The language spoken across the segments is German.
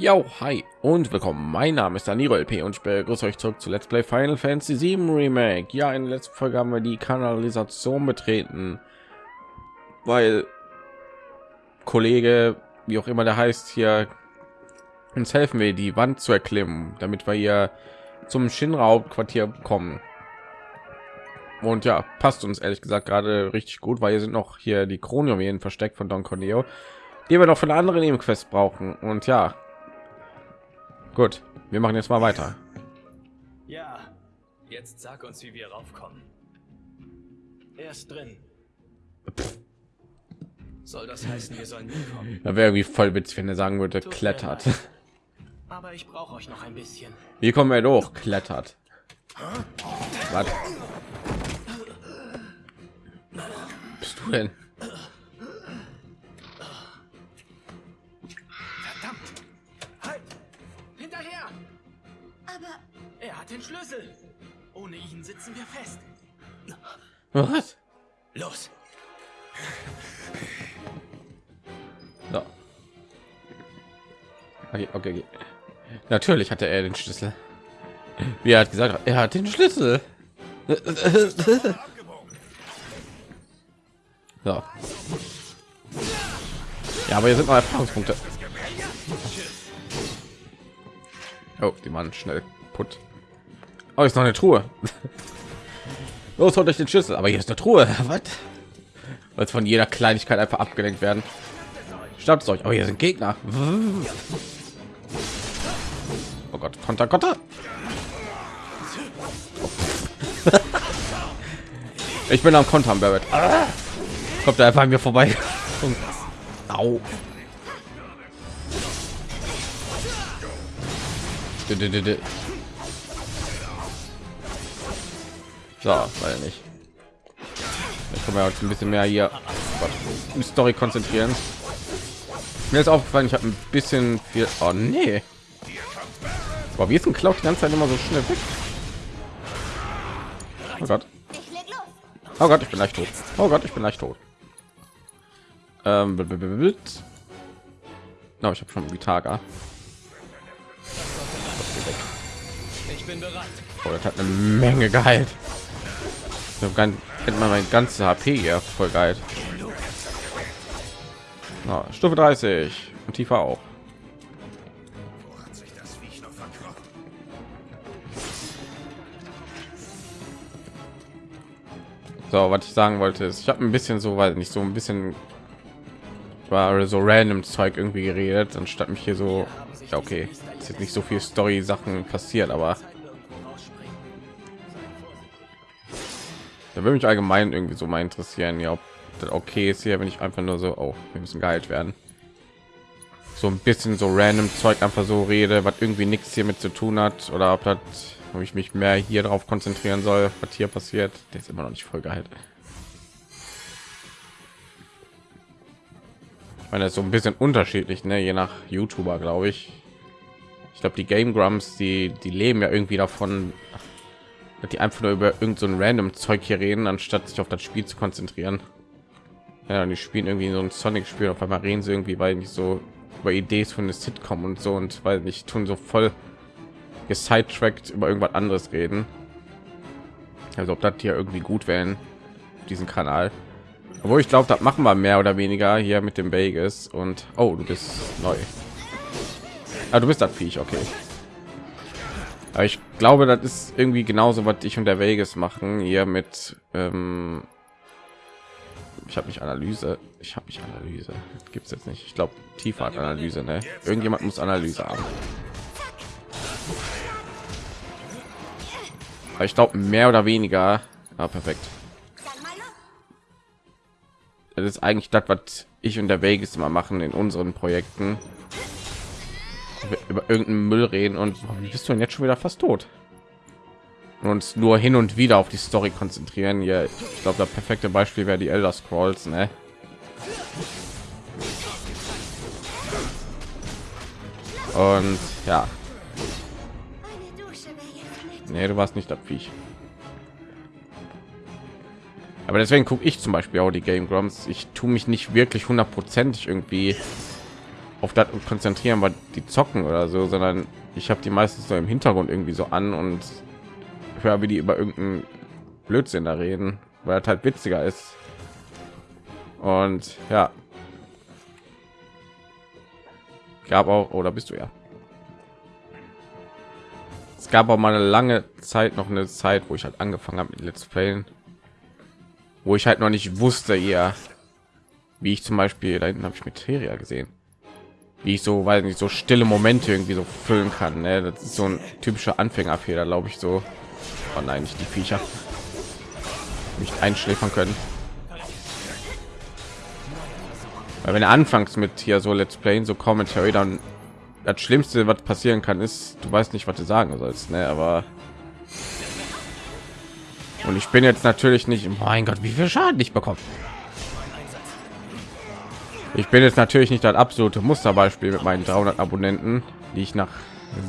Ja, hi und willkommen. Mein Name ist Danilo LP und ich begrüße euch zurück zu Let's Play Final Fantasy 7 Remake. Ja, in der letzten Folge haben wir die Kanalisation betreten, weil Kollege, wie auch immer der heißt, hier uns helfen will, die Wand zu erklimmen, damit wir hier zum Shinra-Hauptquartier kommen. Und ja, passt uns ehrlich gesagt gerade richtig gut, weil hier sind noch hier die Kronjuwelen versteckt von Don Corneo, die wir noch von anderen Nebenquest brauchen. Und ja, gut, wir machen jetzt mal weiter. Ja, jetzt sag uns, wie wir raufkommen. Er ist drin. Soll das heißen, wir sollen mitkommen? Da wäre irgendwie voll witzig, wenn er sagen würde, Tut klettert. Aber ich brauche euch noch ein bisschen. Wie kommen wir durch? Klettert. Was bist du denn? Was? Los! So. Okay, okay, okay. Natürlich hatte er den Schlüssel. Wie er hat gesagt, er hat den Schlüssel. So. Ja, aber hier sind noch Erfahrungspunkte. Oh, die waren schnell put. Oh, ist noch eine Truhe. Los, holt euch den Schlüssel. Aber hier ist eine Truhe. Was? Weil von jeder Kleinigkeit einfach abgelenkt werden. Schnappt euch. Oh, hier sind Gegner. Oh Gott, Konter, Konter. Ich bin am Kontern, Barrett. Kommt er einfach an mir vorbei. Au. So, weil nicht. Ich kann mir heute ein bisschen mehr hier oh die Story konzentrieren. Mir ist aufgefallen, ich habe ein bisschen viel. Oh nee. Aber wie ist ein Cloud die ganze Zeit immer so schnell weg? Oh Gott. Oh Gott, ich bin leicht tot. Oh Gott, ich bin leicht tot. Ähm, no, ich habe schon Vitaga. Ich bin bereit. Oh, das hat eine Menge geheilt. Ich ganz, hätte man mein ganzes HP hier voll geil. Ja, Stufe 30 und tiefer auch. So, was ich sagen wollte ist, ich habe ein bisschen so, weil nicht so ein bisschen war so random Zeug irgendwie geredet, anstatt mich hier so, ja okay, ist jetzt nicht so viel Story Sachen passiert, aber da würde mich allgemein irgendwie so mal interessieren, ja, ob das okay ist hier, wenn ich einfach nur so, oh, wir müssen geheilt werden. So ein bisschen so random Zeug einfach so rede, was irgendwie nichts hiermit zu tun hat, oder ob das, ob ich mich mehr hier drauf konzentrieren soll, was hier passiert. Der ist immer noch nicht voll geheilt. Ich meine, das ist so ein bisschen unterschiedlich, ne? je nach YouTuber, glaube ich. Ich glaube, die Game Grumps, die die leben ja irgendwie davon, die einfach nur über irgend so ein random Zeug hier reden, anstatt sich auf das Spiel zu konzentrieren. Ja, und die spielen irgendwie so ein Sonic-Spiel, auf einmal reden sie irgendwie, weil nicht so über Ideen von eine Sitcom und so und weil nicht tun so voll gesidetrackt über irgendwas anderes reden. Also ob das hier irgendwie gut wären, diesen Kanal. Obwohl ich glaube, das machen wir mehr oder weniger hier mit dem Vegas und oh, du bist neu. Ah, du bist das Viech, okay. Aber ich glaube, das ist irgendwie genauso, was ich und der Vegas machen hier mit. Ähm ich habe nicht Analyse. Ich habe nicht Analyse. Gibt es jetzt nicht. Ich glaube, tiefer Analyse. Ne? Irgendjemand muss Analyse haben. Aber ich glaube, mehr oder weniger. Ah, perfekt. Mal. Das ist eigentlich das, was ich und der Vegas immer machen in unseren Projekten. Über irgendeinen Müll reden und wie bist du denn jetzt schon wieder fast tot? Und nur hin und wieder auf die Story konzentrieren. Ja, ich glaube, das perfekte Beispiel wäre die Elder Scrolls, ne? Und ja. Nee, du warst nicht das Viech. Aber deswegen gucke ich zum Beispiel auch die Game Grumps. Ich tue mich nicht wirklich hundertprozentig irgendwie auf das konzentrieren, weil die zocken oder so, sondern ich habe die meistens so im Hintergrund irgendwie so an und höre, wie die über irgendeinen Blödsinn da reden, weil das halt witziger ist. Und ja, gab auch oder bist du ja? Es gab auch mal eine lange Zeit noch eine Zeit, wo ich halt angefangen habe mit Let's Playen, wo ich halt noch nicht wusste, ja, wie ich zum Beispiel da hinten habe ich mit Teria gesehen, wie ich so, weil nicht so stille Momente irgendwie so füllen kann. Ne? Das ist so ein typischer Anfängerfehler, glaube ich so. Oh nein, nicht die Viecher nicht einschläfern können. Weil wenn anfangs mit hier so Let's Play, so Commentary, dann das Schlimmste, was passieren kann, ist, du weißt nicht, was du sagen sollst, ne? Aber und ich bin jetzt natürlich nicht, mein Gott, wie viel Schaden ich bekomme. Ich bin jetzt natürlich nicht das absolute Musterbeispiel mit meinen 300 Abonnenten, die ich nach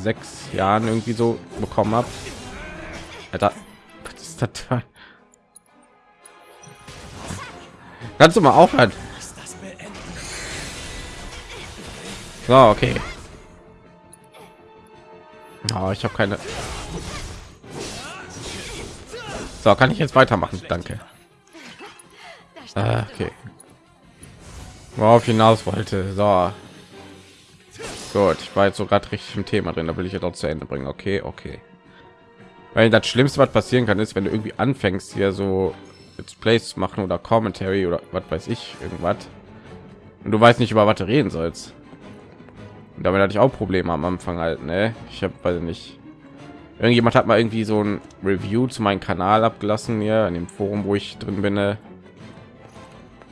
sechs Jahren irgendwie so bekommen habe. Was ist das? Kannst du mal aufhören? So, okay. Oh, ich habe keine. So, kann ich jetzt weitermachen? Danke. Ah, okay. Worauf hinaus wollte. So. Gut, ich war jetzt so gerade richtig im Thema drin, da will ich jetzt auch zu Ende bringen. Okay, okay. Weil das Schlimmste, was passieren kann, ist, wenn du irgendwie anfängst, hier so Let's Plays machen oder Commentary oder was weiß ich, irgendwas. Und du weißt nicht, über was du reden sollst. Und damit hatte ich auch Probleme am Anfang halt, ne? Ich habe weil nicht. Irgendjemand hat mal irgendwie so ein Review zu meinem Kanal abgelassen hier in dem Forum, wo ich drin bin. Ne?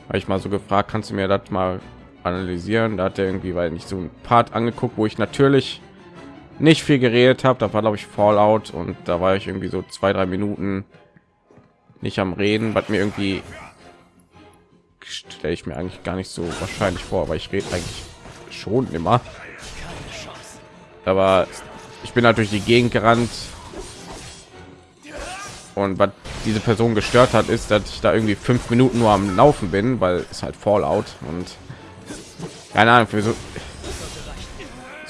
Habe ich mal so gefragt, kannst du mir das mal analysieren? Da hat er irgendwie, weil nicht so ein Part angeguckt, wo ich natürlich nicht viel geredet habe. Da war glaube ich Fallout und da war ich irgendwie so zwei, drei Minuten nicht am Reden, was mir irgendwie stelle ich mir eigentlich gar nicht so wahrscheinlich vor, aber ich rede eigentlich schon immer. Aber ich bin natürlich die Gegend gerannt und was diese Person gestört hat, ist, dass ich da irgendwie fünf Minuten nur am Laufen bin, weil es halt Fallout und keine Ahnung für so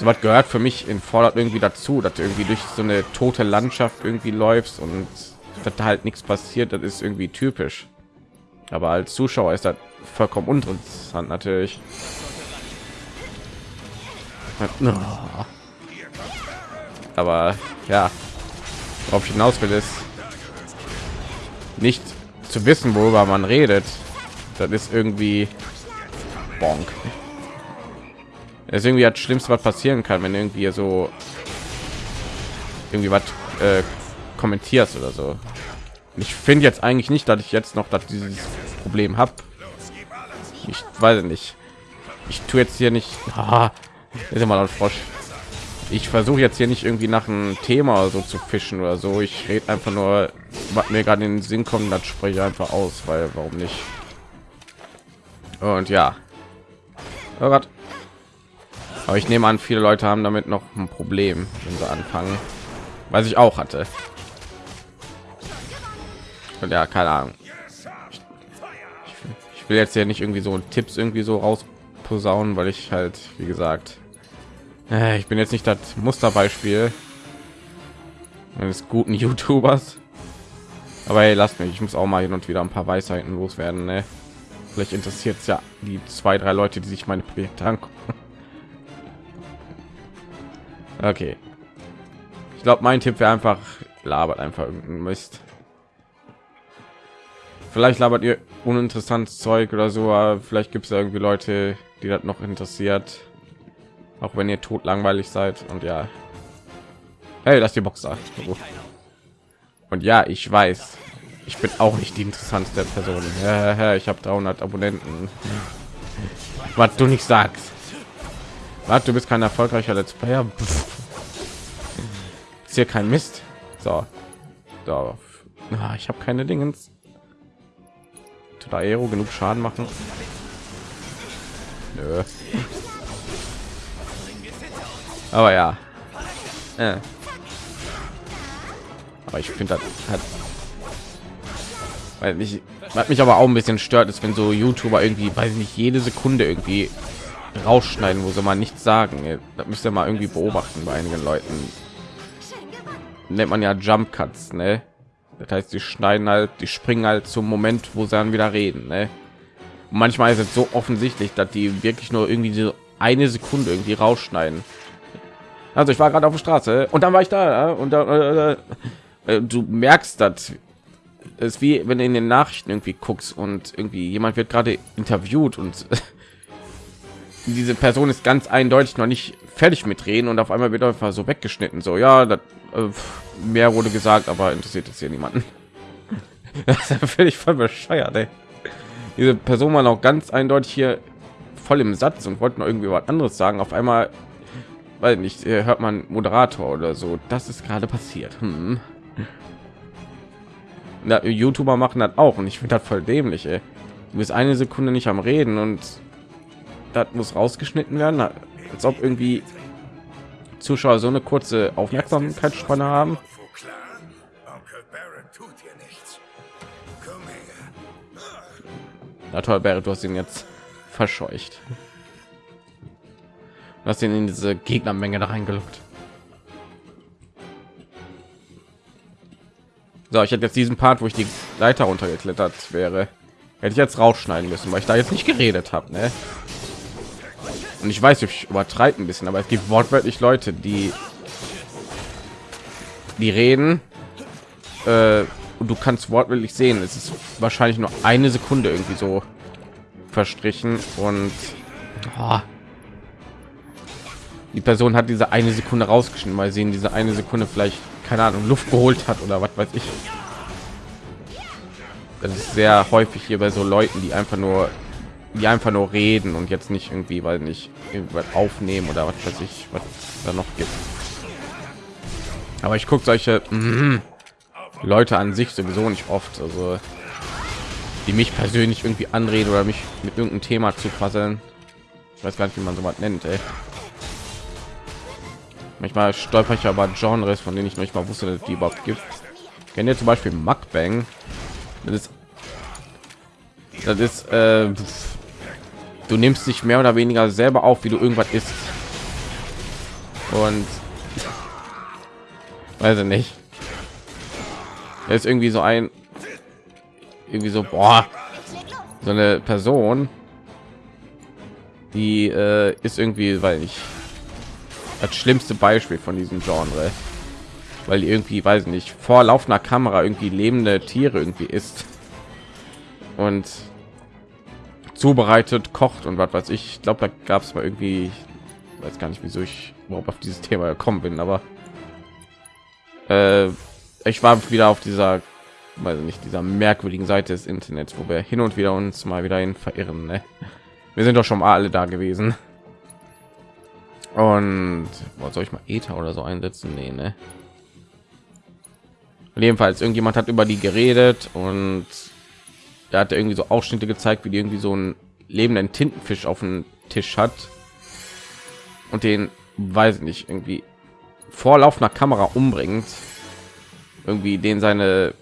so was gehört für mich in Fallout irgendwie dazu, dass du irgendwie durch so eine tote Landschaft irgendwie läufst und dass da halt nichts passiert, das ist irgendwie typisch. Aber als Zuschauer ist das vollkommen uninteressant natürlich. Aber ja, worauf ich hinaus will, ist nicht zu wissen, worüber man redet. Das ist irgendwie bonk. Das ist irgendwie das Schlimmste, was passieren kann, wenn irgendwie so irgendwie was äh, kommentierst oder so. Ich finde jetzt eigentlich nicht, dass ich jetzt noch dass dieses Problem habe. Ich weiß nicht. Ich tue jetzt hier nicht. Ah, ist immer noch Frosch. Ich versuche jetzt hier nicht irgendwie nach einem Thema so zu fischen oder so. Ich rede einfach nur, was mir gerade in den Sinn kommt, das spreche ich einfach aus, weil warum nicht? Und ja. Oh Gott. Aber ich nehme an, viele Leute haben damit noch ein Problem, wenn sie anfangen. Was ich auch hatte. Und ja, keine Ahnung. Ich, will jetzt ja nicht irgendwie so Tipps irgendwie so raus posaunen, weil ich halt, wie gesagt, äh, ich bin jetzt nicht das Musterbeispiel eines guten YouTubers. Aber hey, lasst mich, ich muss auch mal hin und wieder ein paar Weisheiten loswerden. Ne? Vielleicht interessiert es ja die zwei, drei Leute, die sich meine Projekte angucken. Okay. Ich glaube, mein Tipp wäre einfach, labert einfach irgendein Mist vielleicht labert ihr uninteressantes Zeug oder so, aber vielleicht gibt es irgendwie Leute, die das noch interessiert, auch wenn ihr tot langweilig seid und ja. Hey, das die Box da. Und ja, ich weiß, ich bin auch nicht die interessanteste Person. Ich habe 300 Abonnenten. Was du nicht sagst. Was, du bist kein erfolgreicher Let's Player. Ist hier kein Mist. So. so. Ah, ich habe keine Dingens tut Aero genug Schaden machen? Nö. Aber ja. Äh. Aber ich finde das hat weil mich hat mich aber auch ein bisschen stört ist wenn so youtuber irgendwie weiß nicht jede sekunde irgendwie rausschneiden, wo sie mal nichts sagen. Das müsst ihr mal irgendwie beobachten bei einigen Leuten. Nennt man ja Jump Cuts, ne? Das heißt, die schneiden halt, die springen halt zum Moment, wo sie dann wieder reden, ne? Manchmal ist es so offensichtlich, dass die wirklich nur irgendwie so eine Sekunde irgendwie rausschneiden. Also ich war gerade auf der Straße und dann war ich da und da, du merkst das ist wie wenn du in den Nachrichten irgendwie guckst und irgendwie jemand wird gerade interviewt und diese Person ist ganz eindeutig noch nicht fertig mit reden und auf einmal wird einfach so weggeschnitten. So ja, das, äh, mehr wurde gesagt, aber interessiert es hier niemanden. das ist völlig voll bescheuert. Ey. Diese Person war noch ganz eindeutig hier voll im Satz und wollten irgendwie was anderes sagen. Auf einmal, weil nicht äh, hört man Moderator oder so. Das ist gerade passiert. Hm. Na, YouTuber machen das auch und ich finde das voll dämlich. Ey. Du bist eine Sekunde nicht am Reden und das muss rausgeschnitten werden, als ob irgendwie Zuschauer so eine kurze Aufmerksamkeitsspanne haben. Na toll, Barrett, du hast ihn jetzt verscheucht. Du hast ihn in diese Gegnermenge da reingelockt. So, ich hätte jetzt diesen Part, wo ich die Leiter runtergeklettert wäre, hätte ich jetzt rausschneiden müssen, weil ich da jetzt nicht geredet habe. Ne? Und ich weiß, ich übertreibe ein bisschen, aber es gibt wortwörtlich Leute, die die reden äh, und du kannst wortwörtlich sehen, es ist wahrscheinlich nur eine Sekunde irgendwie so verstrichen und oh, die Person hat diese eine Sekunde rausgeschnitten, weil sie in diese eine Sekunde vielleicht keine Ahnung Luft geholt hat oder was weiß ich. Das ist sehr häufig hier bei so Leuten, die einfach nur die einfach nur reden und jetzt nicht irgendwie, weil nicht irgendwas aufnehmen oder was weiß ich, was da noch gibt. Aber ich gucke solche mm, Leute an sich sowieso nicht oft, also die mich persönlich irgendwie anreden oder mich mit irgendeinem Thema zu quasseln. Ich weiß gar nicht, wie man so was nennt. Ey. Manchmal stolper ich aber Genres, von denen ich noch nicht mal wusste, dass die überhaupt gibt. Kennt ihr zum Beispiel Mukbang? Das ist, das ist, äh, du nimmst dich mehr oder weniger selber auf, wie du irgendwas ist. Und weiß ich nicht. Er ist irgendwie so ein, irgendwie so, boah, so eine Person, die äh, ist irgendwie, weil ich das schlimmste Beispiel von diesem Genre, weil irgendwie, weiß nicht, vor laufender Kamera irgendwie lebende Tiere irgendwie ist und zubereitet, kocht und was weiß ich. Ich glaube, da gab es mal irgendwie, weiß gar nicht, wieso ich überhaupt auf dieses Thema gekommen bin, aber äh, ich war wieder auf dieser, weiß nicht, dieser merkwürdigen Seite des Internets, wo wir hin und wieder uns mal wieder hin verirren. Ne? Wir sind doch schon mal alle da gewesen. Und was soll ich mal Ether oder so einsetzen? Nee, ne? Jedenfalls irgendjemand hat über die geredet und er hat irgendwie so Ausschnitte gezeigt, wie die irgendwie so einen lebenden Tintenfisch auf dem Tisch hat und den weiß nicht irgendwie vor laufender Kamera umbringt, irgendwie den seine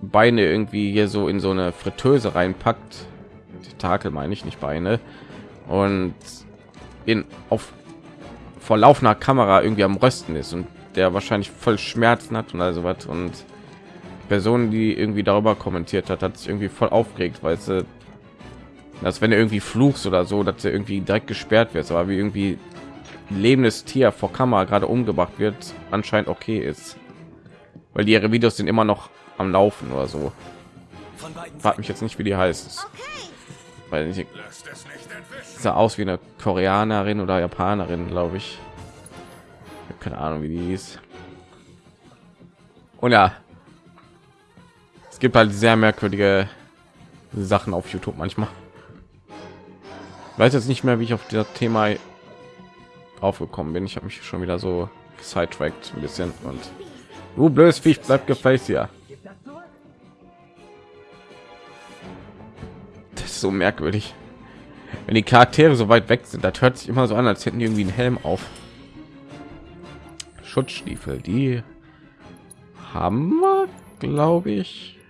Beine irgendwie hier so in so eine Fritteuse reinpackt, Tentakel meine ich nicht Beine und in auf vor laufender Kamera irgendwie am Rösten ist und der wahrscheinlich voll Schmerzen hat und also was und Person, die irgendwie darüber kommentiert hat, hat sich irgendwie voll aufgeregt, weil sie dass wenn er irgendwie fluchst oder so, dass er irgendwie direkt gesperrt wird, aber wie irgendwie lebendes Tier vor Kamera gerade umgebracht wird, anscheinend okay ist, weil die ihre Videos sind immer noch am Laufen oder so. Fragt mich jetzt nicht, wie die heißt, weil ich sah aus wie eine Koreanerin oder Japanerin, glaube ich. Keine Ahnung, wie die ist. Und ja, es gibt halt sehr merkwürdige Sachen auf YouTube manchmal. Ich weiß jetzt nicht mehr, wie ich auf das Thema aufgekommen bin. Ich habe mich schon wieder so sidetracked ein bisschen und du blödes Viech bleibt gefällt ja. Das ist so merkwürdig wenn die charaktere so weit weg sind das hört sich immer so an als hätten die irgendwie einen helm auf schutzstiefel die haben wir glaube ich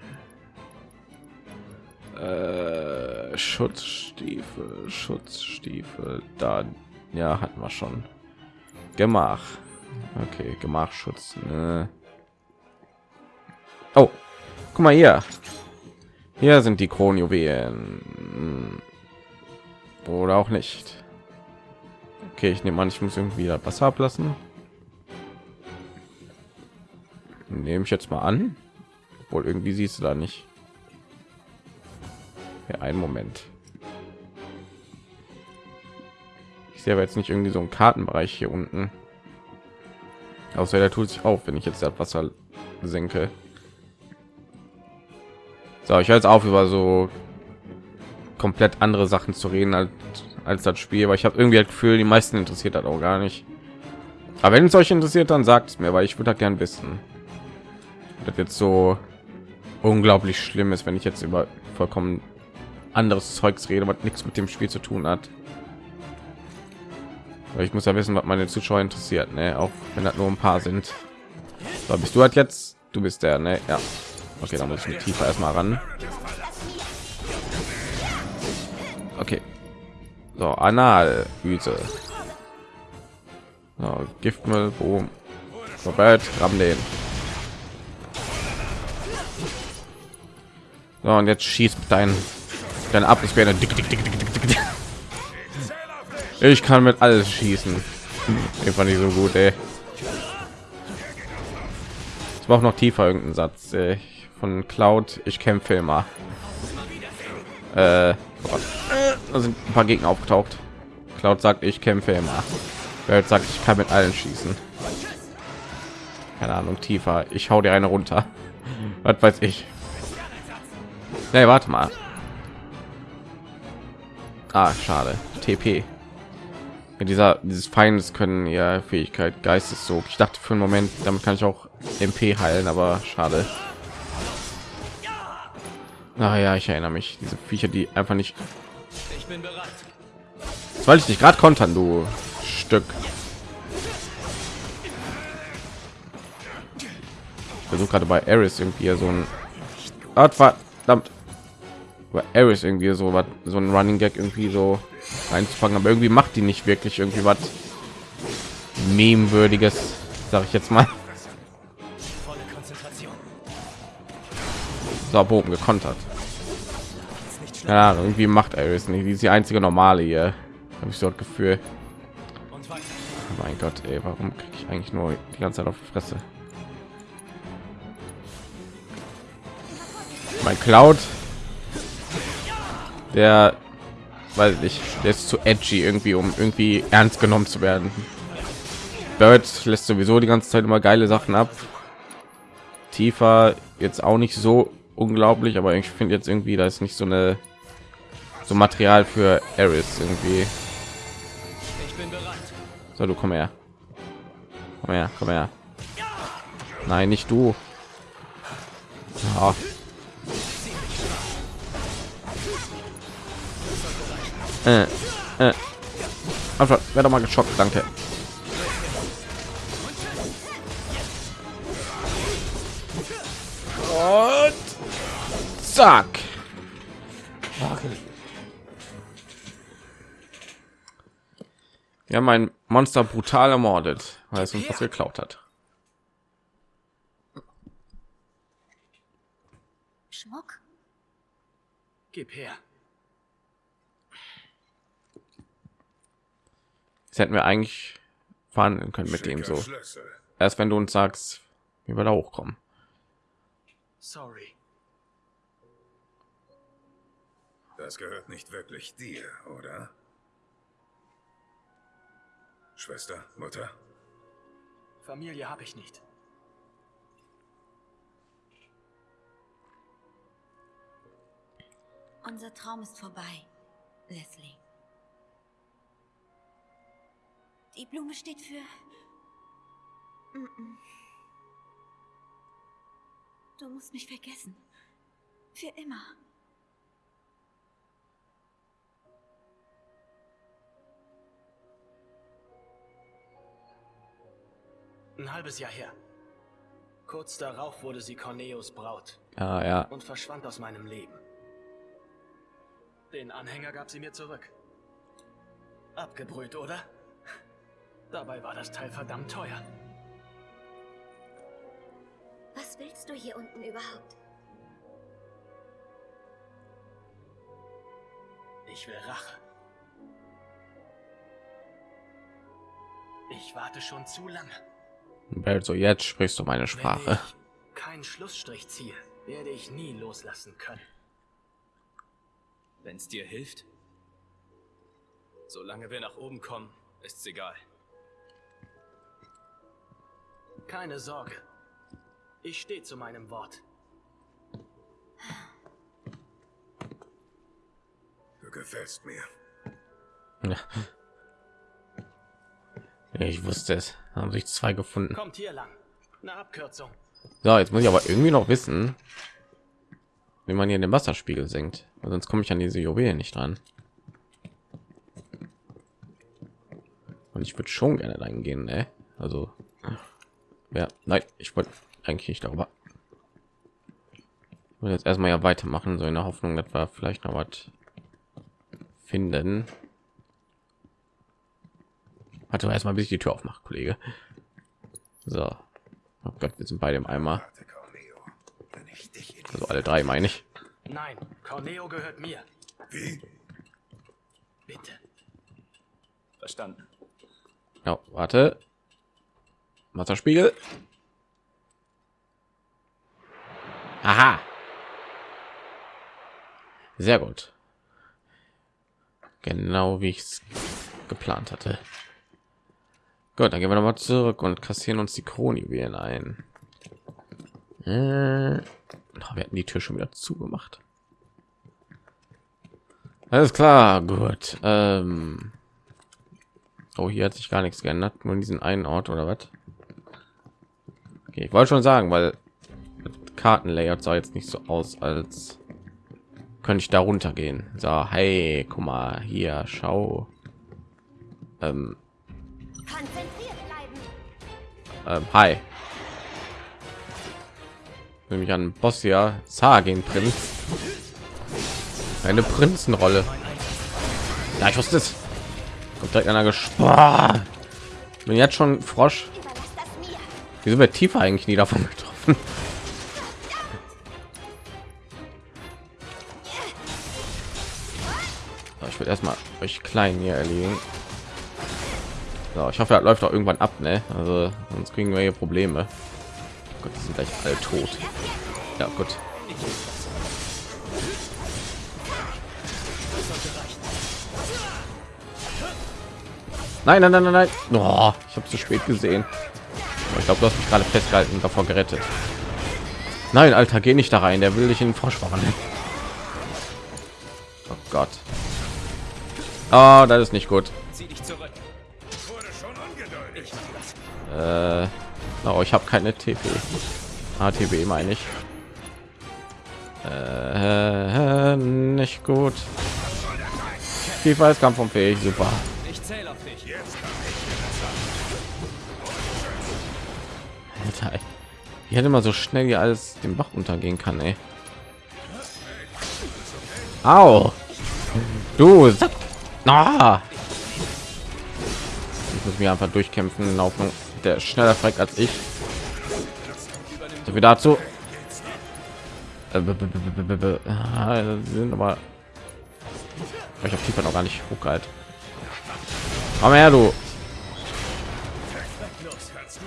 äh, Schutzstiefel, Schutzstiefel, da, ja, hatten wir schon. Gemach. Okay, Gemachschutz. Ne. Oh, guck mal hier. Hier sind die Kronjuwelen. Oder auch nicht. Okay, ich nehme an, ich muss irgendwie Wasser ablassen. Nehme ich jetzt mal an. Obwohl irgendwie siehst du da nicht. Ja, einen Moment. Ich sehe aber jetzt nicht irgendwie so einen Kartenbereich hier unten. Außer der tut sich auf, wenn ich jetzt das Wasser senke. So, ich höre jetzt auf über so komplett andere Sachen zu reden als, als das Spiel, weil ich habe irgendwie das Gefühl, die meisten interessiert das auch gar nicht. Aber wenn es euch interessiert, dann sagt es mir, weil ich würde gern wissen. Das jetzt so unglaublich schlimm ist, wenn ich jetzt über vollkommen anderes Zeugs rede, was nichts mit dem Spiel zu tun hat. Aber ich muss ja wissen, was meine Zuschauer interessiert, ne? Auch wenn das nur ein paar sind. So, bist du halt jetzt? Du bist der, ne? Ja. Okay, dann muss ich mit tiefer erstmal ran. Okay. So, Analyse. So, Giftmüll, boom. Haben den. So, und jetzt schießt dein dein dick, dick, dick. Ich kann mit alles schießen. Ich fand ich so gut, ey. Ich brauche noch tiefer irgendeinen Satz ey. von Cloud. Ich kämpfe immer. Äh, sind ein paar Gegner aufgetaucht. Cloud sagt, ich kämpfe immer. Welt sagt, ich kann mit allen schießen. Keine Ahnung, tiefer. Ich hau dir eine runter. Was weiß ich. Nee, warte mal. Ah, schade. TP. Ja, dieser dieses Feindes können ja Fähigkeit Geisteszug. Ich dachte für einen Moment, damit kann ich auch MP heilen, aber schade. Naja, ich erinnere mich. Diese Viecher, die einfach nicht. Bin bereit. Soll ich dich gerade kontern, du Stück? Ich versuche gerade bei Eris irgendwie so ein. Ah, verdammt bei Aris irgendwie so was so ein Running Gag irgendwie so einzufangen, aber irgendwie macht die nicht wirklich irgendwie was meme-würdiges, sage ich jetzt mal. So, Bogen gekontert. Ja, irgendwie macht Aris nicht. Die ist die einzige normale hier. Habe ich so das Gefühl. Oh mein Gott, ey, warum kriege ich eigentlich nur die ganze Zeit auf die Fresse? Mein Cloud der weiß ich der ist zu edgy irgendwie um irgendwie ernst genommen zu werden Bird lässt sowieso die ganze Zeit immer geile Sachen ab tiefer jetzt auch nicht so unglaublich aber ich finde jetzt irgendwie da ist nicht so eine so Material für Eris irgendwie so du komm her komm her komm her nein nicht du ja. Äh, äh. Einfach, werde mal geschockt, danke. Und zack. Wir haben ein Monster brutal ermordet, weil es uns was geklaut hat. Schmuck? Gib her. Das hätten wir eigentlich verhandeln können mit dem so. Erst wenn du uns sagst, wie wir da hochkommen. Sorry. Das gehört nicht wirklich dir, oder? Schwester, Mutter? Familie habe ich nicht. Unser Traum ist vorbei, Leslie. Die Blume steht für... Du musst mich vergessen. Für immer. Ein halbes Jahr her. Kurz darauf wurde sie Corneos Braut. Ah, ja. Und verschwand aus meinem Leben. Den Anhänger gab sie mir zurück. Abgebrüht, oder? Dabei war das Teil verdammt teuer. Was willst du hier unten überhaupt? Ich will Rache. Ich warte schon zu lange. Also jetzt sprichst du meine Sprache. ich keinen Schlussstrich ziehe, werde ich nie loslassen können. Wenn es dir hilft. Solange wir nach oben kommen, ist's egal. Keine Sorge. Ich stehe zu meinem Wort. Du gefällst mir. Ich wusste es. Haben sich zwei gefunden. Kommt hier lang. Eine Abkürzung. So, jetzt muss ich aber irgendwie noch wissen, wie man hier den Wasserspiegel senkt. Weil sonst komme ich an diese Juwelen nicht dran. Und ich würde schon gerne dahin gehen, ne? Also, ja, nein, ich wollte eigentlich nicht darüber. Ich will jetzt erstmal ja weitermachen, so in der Hoffnung, dass wir vielleicht noch was finden. Warte mal erstmal, bis ich die Tür aufmache, Kollege. So. Oh Gott, wir sind beide im Eimer. Also alle drei, meine ich. Nein, Corneo gehört mir. Wie? Bitte. Verstanden. Ja, warte. Wasserspiegel. Aha. Sehr gut. Genau wie ich es geplant hatte. Gut, dann gehen wir noch mal zurück und kassieren uns die Kronjuwelen ein. Äh, oh, wir hatten die Tür schon wieder zugemacht. Alles klar, gut. Ähm, Oh, hier hat sich gar nichts geändert, nur in diesen einen Ort oder was? Okay, ich wollte schon sagen, weil Kartenlayout sah jetzt nicht so aus, als könnte ich da runtergehen. So, hey, guck mal hier, schau. Ähm, Konzentriert bleiben. ähm, hi. Nämlich an Boss ja, Sagen Prinz. Eine Prinzenrolle. Ja, ich wusste es. Kommt direkt einer gespannt. Bin jetzt schon Frosch. Wieso wird tiefer eigentlich nie davon getroffen? So, ich will erstmal euch klein hier erlegen. So, ich hoffe, er läuft auch irgendwann ab, ne? Also sonst kriegen wir hier Probleme. Oh Gott, die sind gleich alle tot. Ja, gut. Nein, nein, nein, nein, nein. Oh, ich habe zu spät gesehen. Ich glaube, du hast mich gerade festgehalten und davor gerettet. Nein, Alter, geh nicht da rein. Der will dich in den Frosch verwandeln. Oh Gott. Oh, das ist nicht gut. Zieh dich zurück. Äh, oh, ich habe keine TP. ATB meine ich. Äh, nicht gut. FIFA ist kampfunfähig, super. Ich zähle auf dich. Alter, ich hätte mal so schnell hier alles den Bach untergehen kann, ey. Au! Du! Sack. Ah! Ich muss mich einfach durchkämpfen in der Hoffnung, der schneller fragt als ich. So wie dazu. Äh, sind aber ich habe tiefer noch gar nicht hochgehalten. Komm her, du.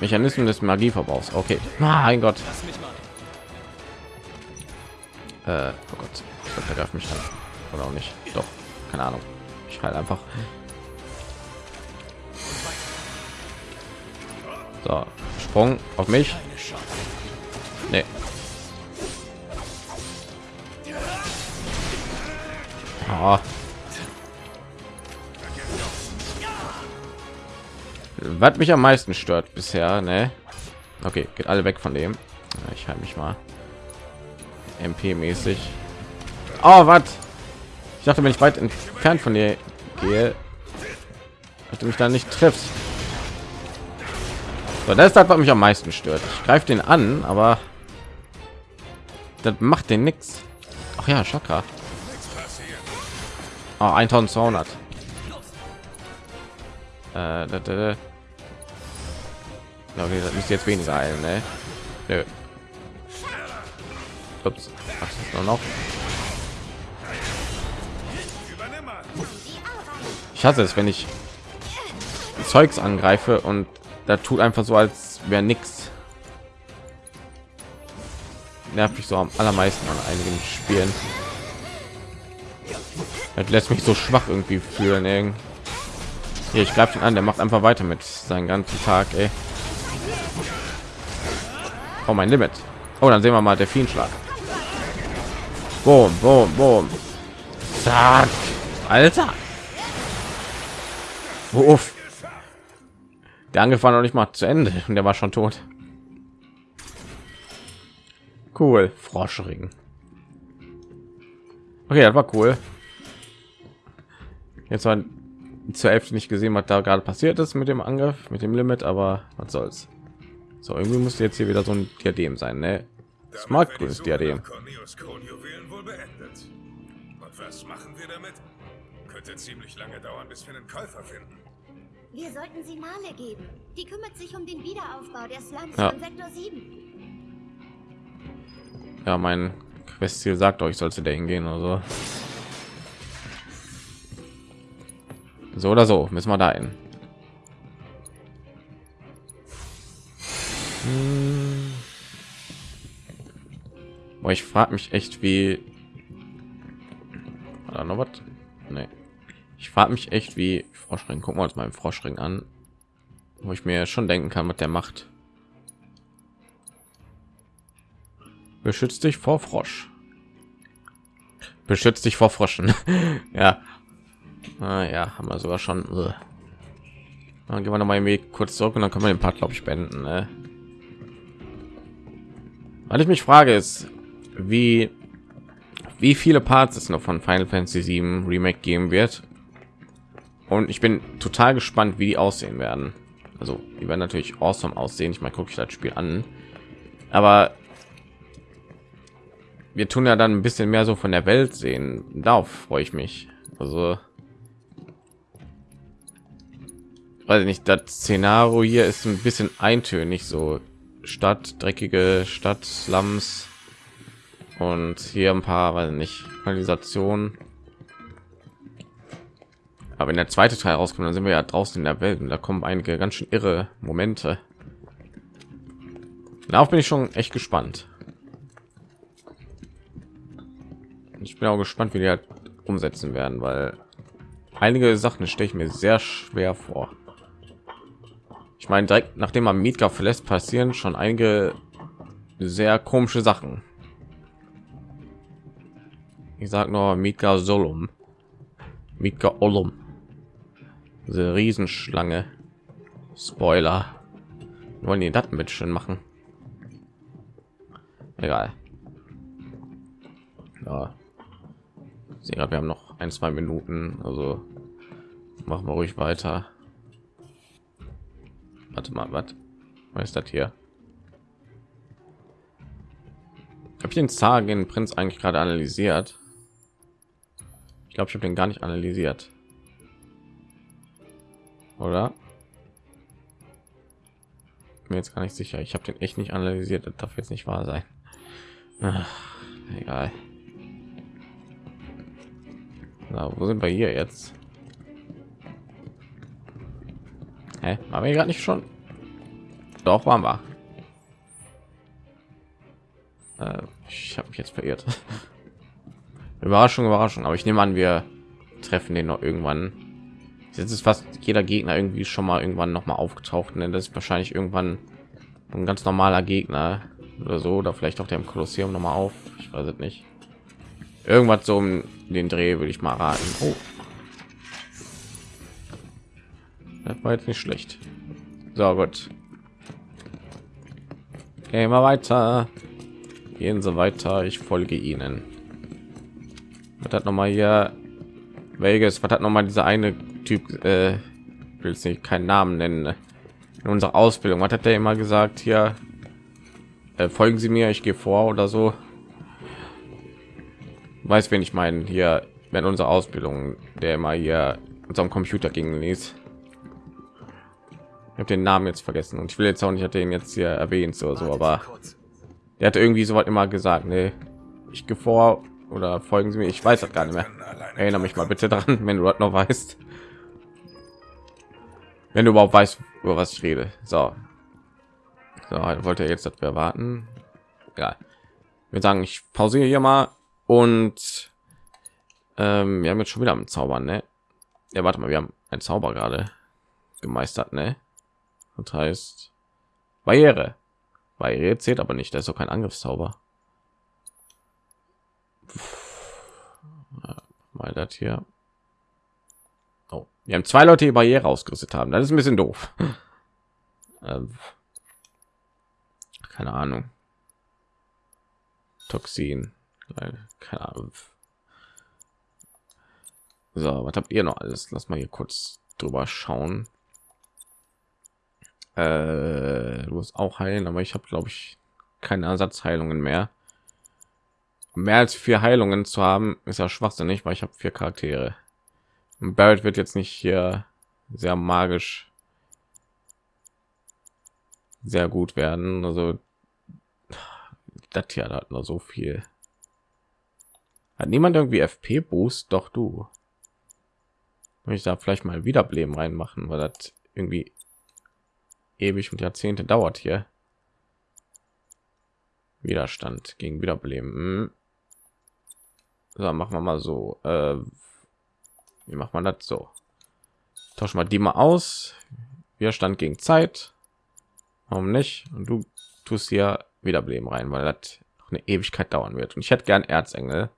Mechanismen des Magieverbrauchs. Okay. Mein Gott. Äh, oh Gott. Ich glaube, mich an. Oder auch nicht. Doch. Keine Ahnung. Ich halte einfach. So. Sprung auf mich. Nee. Ah. Was mich am meisten stört bisher, ne? Okay, geht alle weg von dem. Ich halte mich mal. MP-mäßig. Oh, was? Ich dachte, wenn ich weit entfernt von dir gehe, dass du mich da nicht triffst. So, das ist das, was mich am meisten stört. Ich greife den an, aber das macht den nix. Ach ja, Chakra. Oh, 1200. Äh, da, da, da. Okay, das müsste jetzt weniger heilen, ne? Nö. Ups. Nur noch? Ich hasse es, wenn ich Zeugs angreife und da tut einfach so, als wäre nichts. Nervt mich so am allermeisten an einigen Spielen. Das lässt mich so schwach irgendwie fühlen. Hier, ich greife ihn an, der macht einfach weiter mit seinen ganzen Tag. Ey. Oh, mein Limit. Oh, dann sehen wir mal der Fienschlag. Boom, boom, boom. Zack. Alter. Uff. Der Angriff war noch nicht mal zu Ende und der war schon tot. Cool, Froschring. Okay, das war cool. Jetzt war zur Hälfte nicht gesehen, was da gerade passiert ist mit dem Angriff, mit dem Limit, aber was soll's. So, irgendwie muss jetzt hier wieder so ein Diadem sein, ne? Smart grünes Diadem. Was machen wir damit? Könnte ziemlich lange dauern, bis wir einen Käufer finden. Wir sollten sie Male geben. Die kümmert sich um den Wiederaufbau der Slums Ja. von Sektor 7. Ja, mein Questziel sagt euch, sollte der hingehen oder so. So oder so, müssen wir da hin. Hm. Boah, ich frage mich echt, wie... War da noch was? Nee. Ich frage mich echt, wie Froschring. Gucken wir uns mal im Froschring an, wo ich mir schon denken kann, was der macht. Beschützt dich vor Frosch. Beschützt dich vor Froschen. ja. Ah, haben wir sogar schon. Dann gehen wir noch mal irgendwie kurz zurück und dann können wir den Part, glaube ich, beenden. Ne? Weil ich mich frage, ist, wie wie viele Parts es noch von Final Fantasy 7 Remake geben wird. Und ich bin total gespannt, wie die aussehen werden. Also, die werden natürlich awesome aussehen. Ich meine, gucke ich das Spiel an. Aber wir tun ja dann ein bisschen mehr so von der Welt sehen. Darauf freue ich mich. Also weiß ich nicht, das Szenario hier ist ein bisschen eintönig, so Stadt, dreckige Stadt, Slums und hier ein paar, weiß ich nicht, Kanalisation. Aber wenn der zweite Teil rauskommt, dann sind wir ja draußen in der Welt und da kommen einige ganz schön irre Momente. Darauf bin ich schon echt gespannt. Ich bin auch gespannt, wie die halt umsetzen werden, weil einige Sachen stelle ich mir sehr schwer vor. Ich meine, direkt nachdem man Mietka verlässt, passieren schon einige sehr komische Sachen. Ich sag nur Mietka Solum. Mietka Olum. Diese Riesenschlange. Spoiler. Wollen die das mit schön machen? Egal. Ja. Sehe gerade, wir haben noch ein, zwei Minuten, also machen wir ruhig weiter. Warte mal, was? Was ist das hier? Habe ich den Sagen Prinz eigentlich gerade analysiert? Ich glaube, ich habe den gar nicht analysiert. Oder? Mir jetzt gar nicht sicher. Ich habe den echt nicht analysiert. Das darf jetzt nicht wahr sein. Ach, egal. Na, wo sind wir hier jetzt? Hä? Waren wir gerade nicht schon? Doch, waren wir. Äh, ich habe mich jetzt verirrt. Überraschung, Überraschung. Aber ich nehme an, wir treffen den noch irgendwann. Jetzt ist fast jeder Gegner irgendwie schon mal irgendwann noch mal aufgetaucht. Ne? Das ist wahrscheinlich irgendwann ein ganz normaler Gegner oder so. Oder vielleicht auch der im Kolosseum noch mal auf. Ich weiß es nicht. Irgendwas so um den Dreh würde ich mal raten. Oh. Das war jetzt nicht schlecht. So gut. Gehen wir weiter. Gehen Sie weiter. Ich folge Ihnen. Was hat noch mal hier? Welches? Was hat noch mal dieser eine Typ? Äh, will es nicht keinen Namen nennen. In unserer Ausbildung. Was hat der immer gesagt? Hier äh, folgen Sie mir. Ich gehe vor oder so. Weiß, wen ich meine. Hier während unserer Ausbildung, der mal hier unserem Computer ging ließ. Ich habe den Namen jetzt vergessen und ich will jetzt auch nicht, hat den jetzt hier erwähnt oder so, aber der hat irgendwie so was immer gesagt, ne, ich gehe vor oder folgen Sie mir, ich weiß das gar nicht mehr. Erinnere mich mal bitte dran, wenn du das noch weißt. Wenn du überhaupt weißt, über was ich rede. So, so wollte er jetzt, dass wir warten. Ja, wir sagen, ich pausiere hier mal und ähm, wir haben jetzt schon wieder am Zaubern, ne? Ja, warte mal, wir haben ein Zauber gerade gemeistert, ne? Das heißt Barriere. Barriere zählt aber nicht, da ist doch kein Angriffszauber. Mal das hier. Wir haben zwei Leute die Barriere ausgerüstet haben. Das ist ein bisschen doof. ähm, keine Ahnung. Toxin. Keine Ahnung. So, was habt ihr noch alles? Lass mal hier kurz drüber schauen. Äh, du musst auch heilen, aber ich habe glaube ich keine Ersatzheilungen mehr. Mehr als vier Heilungen zu haben, ist ja schwachsinnig, weil ich habe vier Charaktere. Und Barrett wird jetzt nicht hier sehr magisch sehr gut werden. Also das hier hat nur so viel. Hat niemand irgendwie FP Boost? Doch du. Möchte ich da vielleicht mal Wiederbeleben reinmachen, weil das irgendwie ewig und Jahrzehnte dauert hier. Widerstand gegen Wiederbeleben. Hm. So, machen wir mal so. Äh, wie macht man das so? Tausch mal die mal aus. Widerstand gegen Zeit. Warum nicht? Und du tust hier Wiederbeleben rein, weil das eine Ewigkeit dauern wird. Und ich hätte gern Erzengel.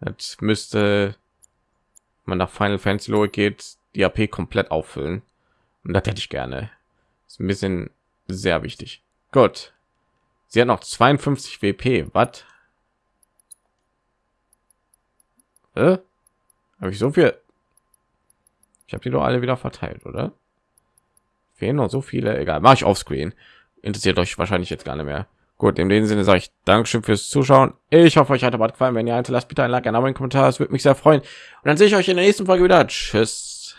Das müsste man nach Final Fantasy Logik geht, die AP komplett auffüllen. Und das hätte ich gerne. Ist ein bisschen sehr wichtig. Gut. Sie hat noch 52 WP. Was? Äh? Habe ich so viel? Ich habe die doch alle wieder verteilt, oder? Fehlen noch so viele. Egal, mache ich auf Screen. Interessiert euch wahrscheinlich jetzt gar nicht mehr. Gut, in dem Sinne sage ich Dankeschön fürs Zuschauen. Ich hoffe, euch hat der gefallen. Wenn ihr lasst bitte ein Like, ein Abo, einen Kommentar. Das würde mich sehr freuen. Und dann sehe ich euch in der nächsten Folge wieder. Tschüss.